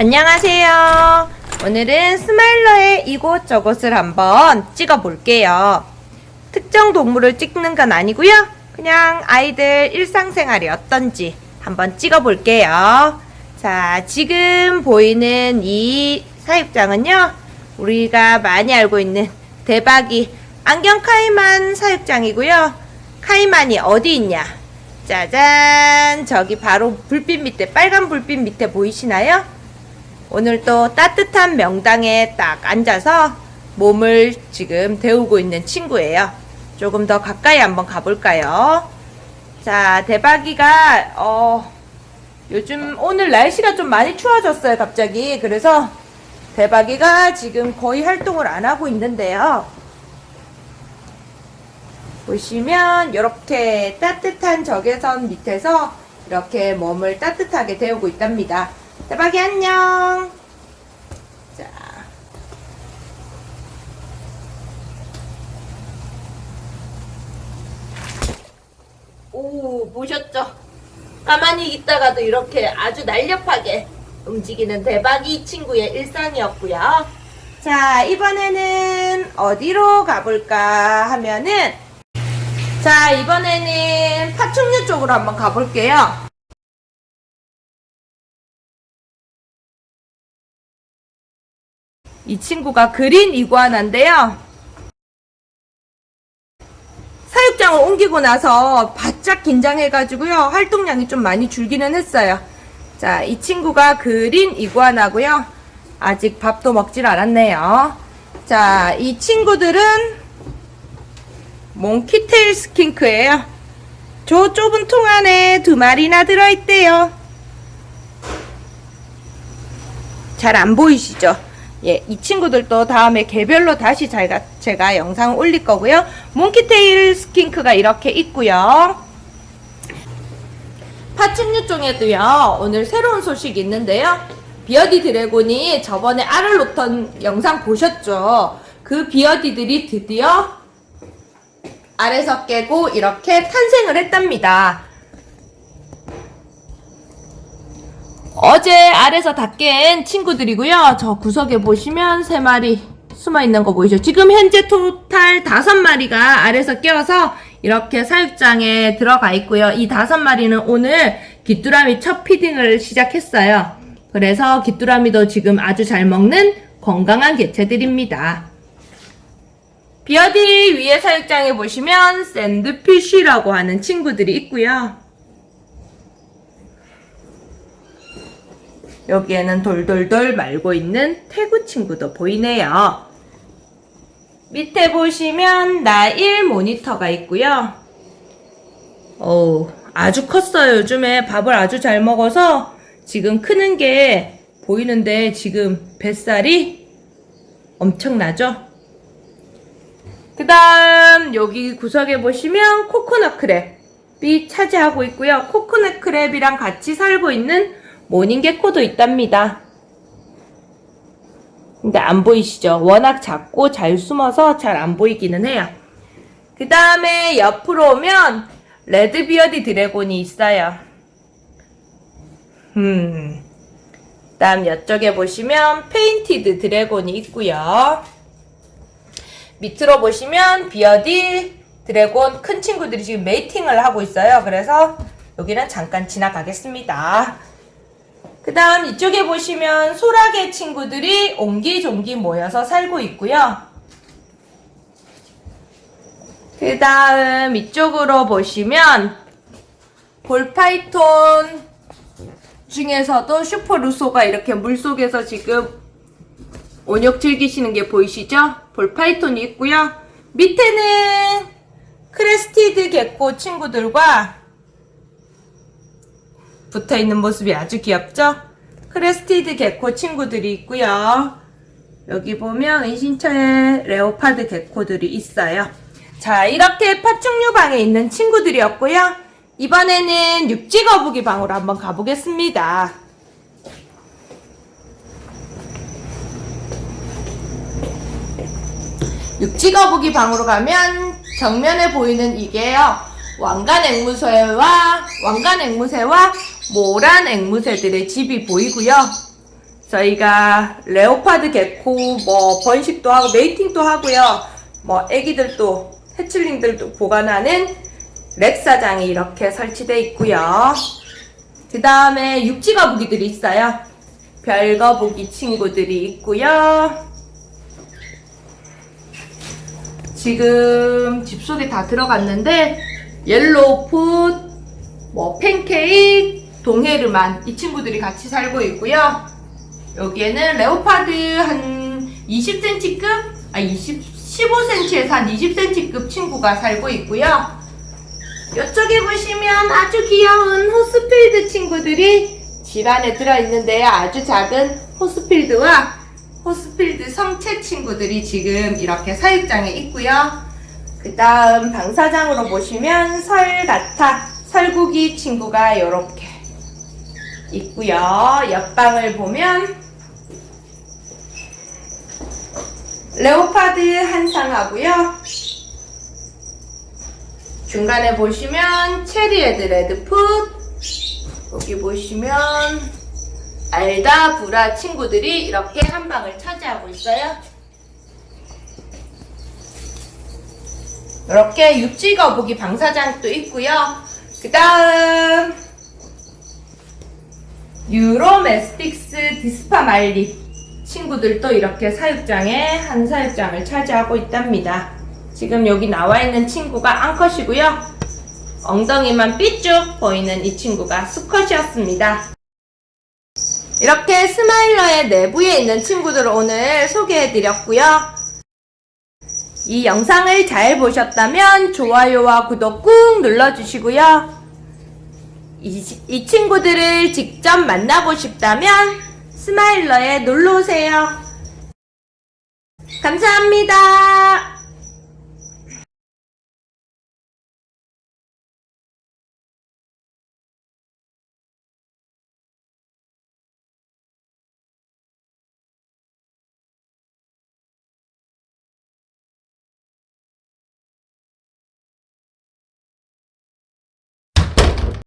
안녕하세요. 오늘은 스마일러의 이곳저곳을 한번 찍어 볼게요. 특정 동물을 찍는 건 아니고요. 그냥 아이들 일상생활이 어떤지 한번 찍어 볼게요. 자, 지금 보이는 이 사육장은요. 우리가 많이 알고 있는 대박이 안경 카이만 사육장이고요. 카이만이 어디 있냐? 짜잔! 저기 바로 불빛 밑에, 빨간 불빛 밑에 보이시나요? 오늘 또 따뜻한 명당에 딱 앉아서 몸을 지금 데우고 있는 친구예요. 조금 더 가까이 한번 가볼까요? 자, 대박이가, 어, 요즘 오늘 날씨가 좀 많이 추워졌어요, 갑자기. 그래서 대박이가 지금 거의 활동을 안 하고 있는데요. 보시면 이렇게 따뜻한 적외선 밑에서 이렇게 몸을 따뜻하게 데우고 있답니다. 대박이 안녕. 자. 오, 보셨죠? 가만히 있다가도 이렇게 아주 날렵하게 움직이는 대박이 친구의 일상이었고요. 자, 이번에는 어디로 가볼까 하면은 자, 이번에는 파충류 쪽으로 한번 가볼게요. 이 친구가 그린 이구아나인데요. 사육장을 옮기고 나서 바짝 긴장해가지고요. 활동량이 좀 많이 줄기는 했어요. 자, 이 친구가 그린 이구아나고요. 아직 밥도 먹질 않았네요. 자, 이 친구들은 몽키테일 스킨크예요. 저 좁은 통 안에 두 마리나 들어있대요. 잘 안 보이시죠? 예, 이 친구들도 다음에 개별로 다시 제가, 제가 영상 올릴 거고요. 몽키테일 스킨크가 이렇게 있고요. 파충류 중에도요, 오늘 새로운 소식이 있는데요. beardie dragon이 저번에 알을 놓던 영상 보셨죠? 그 beardie들이 드디어 알에서 깨고 이렇게 탄생을 했답니다. 어제 알에서 다 깬 친구들이고요. 저 구석에 보시면 세 마리 숨어 있는 거 보이죠? 지금 현재 total 다섯 마리가 알에서 깨어서 이렇게 사육장에 들어가 있고요. 이 다섯 마리는 오늘 귀뚜라미 첫 피딩을 시작했어요. 그래서 귀뚜라미도 지금 아주 잘 먹는 건강한 개체들입니다. 비어디 위에 사육장에 보시면 샌드피쉬라고 하는 친구들이 있고요. 여기에는 돌돌돌 말고 있는 태구 친구도 보이네요. 밑에 보시면 Nile monitor가 있고요. 오, 아주 컸어요. 요즘에 밥을 아주 잘 먹어서 지금 크는 게 보이는데 지금 뱃살이 엄청나죠? 그 다음 여기 구석에 보시면 coconut crab이 차지하고 있고요. coconut crab이랑 같이 살고 있는 mourning gecko도 있답니다. 근데 안 보이시죠? 워낙 작고 잘 숨어서 잘 안 보이기는 해요. 그 다음에 옆으로 오면 red beardie dragon이 있어요. 음. 다음 이쪽에 보시면 painted dragon이 있고요. 밑으로 보시면 beardie dragon 큰 친구들이 지금 mating을 하고 있어요. 그래서 여기는 잠깐 지나가겠습니다. 그 다음 이쪽에 보시면 소라게 친구들이 옹기종기 모여서 살고 있고요. 그 다음 이쪽으로 보시면 ball python 중에서도 슈퍼루소가 이렇게 물속에서 지금 온욕 즐기시는 게 보이시죠? ball python이 있고요. 밑에는 crested gecko 친구들과 붙어있는 모습이 아주 귀엽죠? crested gecko 친구들이 있고요. 여기 보면 은신처에 leopard gecko들이 있어요. 자 이렇게 파충류 방에 있는 친구들이었고요. 이번에는 육지거북이 방으로 한번 가보겠습니다. 육지거북이 방으로 가면 정면에 보이는 이게요. 왕관 앵무새와 왕관 앵무새와 모란 앵무새들의 집이 보이고요. 저희가 레오파드 개코 뭐 번식도 하고 메이팅도 하고요. 뭐 애기들도 해칠링들도 보관하는 렉사장이 이렇게 설치되어 있고요. 그 다음에 육지거북이들이 있어요. 별거북이 친구들이 있고요. 지금 집 속에 다 들어갔는데 yellow foot, 뭐 팬케이크, 동헤르만 이 친구들이 같이 살고 있고요. 여기에는 leopard 한 20cm급, 아 20, 15cm에서 한 20cm급 친구가 살고 있고요. 이쪽에 보시면 아주 귀여운 Horsfield 친구들이 집 안에 들어있는데요. 아주 작은 Horsfield와 Horsfield 성체 친구들이 지금 이렇게 사육장에 있고요. 그 다음 방사장으로 보시면 sulcata, 설국이 친구가 이렇게 있고요. 옆방을 보면 leopard 한 쌍하고요. 중간에 보시면 cherry head red foot 여기 보시면 Aldabra 친구들이 이렇게 한 방을 차지하고 있어요. 이렇게 육지거북이 방사장도 있고요. 그 다음 Uromastyx dispar mali 친구들도 이렇게 사육장에 한 사육장을 차지하고 있답니다. 지금 여기 나와 있는 친구가 암컷이고요. 엉덩이만 삐쭉 보이는 이 친구가 수컷이었습니다. 이렇게 스마일러의 내부에 있는 친구들을 오늘 소개해드렸고요. 이 영상을 잘 보셨다면 좋아요와 구독 꾹 눌러주시고요. 이, 이 친구들을 직접 만나고 싶다면 스마일러에 놀러오세요. 감사합니다.